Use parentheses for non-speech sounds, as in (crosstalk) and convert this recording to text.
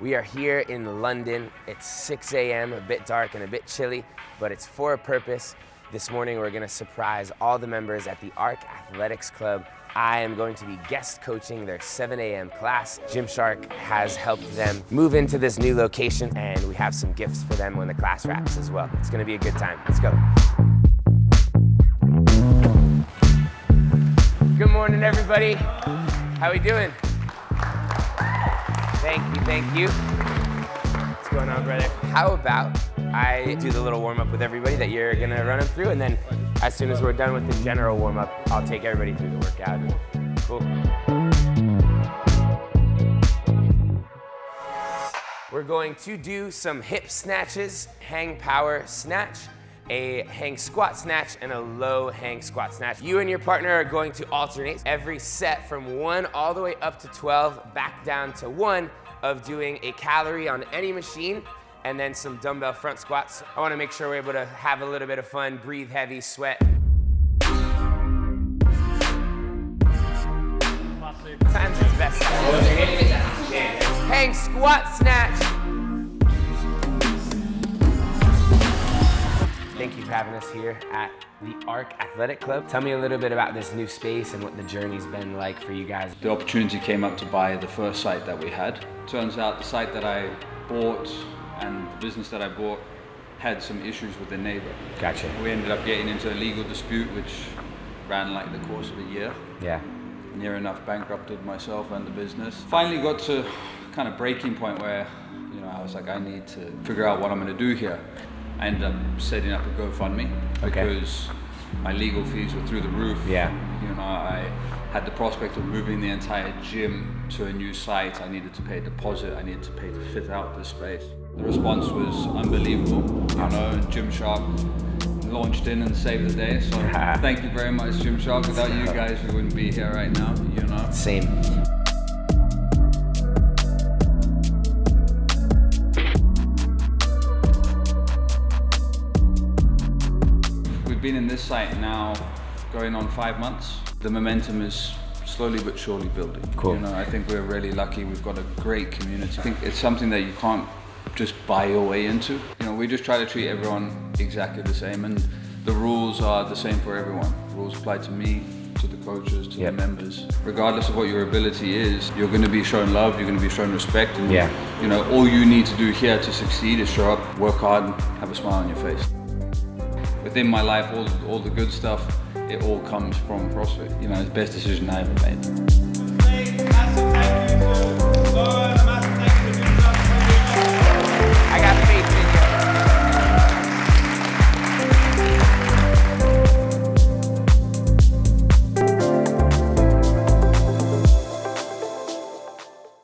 We are here in London. It's 6 a.m., a bit dark and a bit chilly, but it's for a purpose. This morning we're gonna surprise all the members at the ARC Athletics Club. I am going to be guest coaching their 7 a.m. class. Gymshark has helped them move into this new location and we have some gifts for them when the class wraps as well. It's gonna be a good time. Let's go. Good morning, everybody. How are we doing? Thank you, thank you. What's going on, brother? How about I do the little warm-up with everybody that you're gonna run them through, and then as soon as we're done with the general warm-up, I'll take everybody through the workout. Cool. We're going to do some hip snatches, hang power snatch, a hang squat snatch, and a low hang squat snatch. You and your partner are going to alternate every set from one all the way up to 12, back down to one of doing a calorie on any machine and then some dumbbell front squats. I wanna make sure we're able to have a little bit of fun, breathe heavy, sweat. Times best. Hang squat snatch. For having us here at the ARC Athletic Club. Tell me a little bit about this new space and what the journey's been like for you guys. The opportunity came up to buy the first site that we had. Turns out the site that I bought and the business that I bought had some issues with the neighbor. Gotcha. We ended up getting into a legal dispute which ran like the course of a year. Yeah. Near enough bankrupted myself and the business. Finally got to kind of breaking point where, you know, I was like, I need to figure out what I'm gonna do here. I ended up setting up a GoFundMe Okay. because my legal fees were through the roof. Yeah. You know, I had the prospect of moving the entire gym to a new site. I needed to pay a deposit. I needed to pay to fit out the space. The response was unbelievable. You know, Gymshark launched in and saved the day. So (laughs) thank you very much, Gymshark. Without you (laughs) guys, we wouldn't be here right now. You know. Same. We've been in this site now going on five months. The momentum is slowly but surely building. Cool. You know, I think we're really lucky. We've got a great community. I think it's something that you can't just buy your way into. You know, we just try to treat everyone exactly the same and the rules are the same for everyone. rules apply to me, to the coaches, to Yep. the members. Regardless of what your ability is, you're going to be shown love, you're going to be shown respect. And, Yeah. You know, all you need to do here to succeed is show up, work hard, and have a smile on your face within my life, all, all the good stuff, it all comes from CrossFit. You know, it's the best decision I ever made.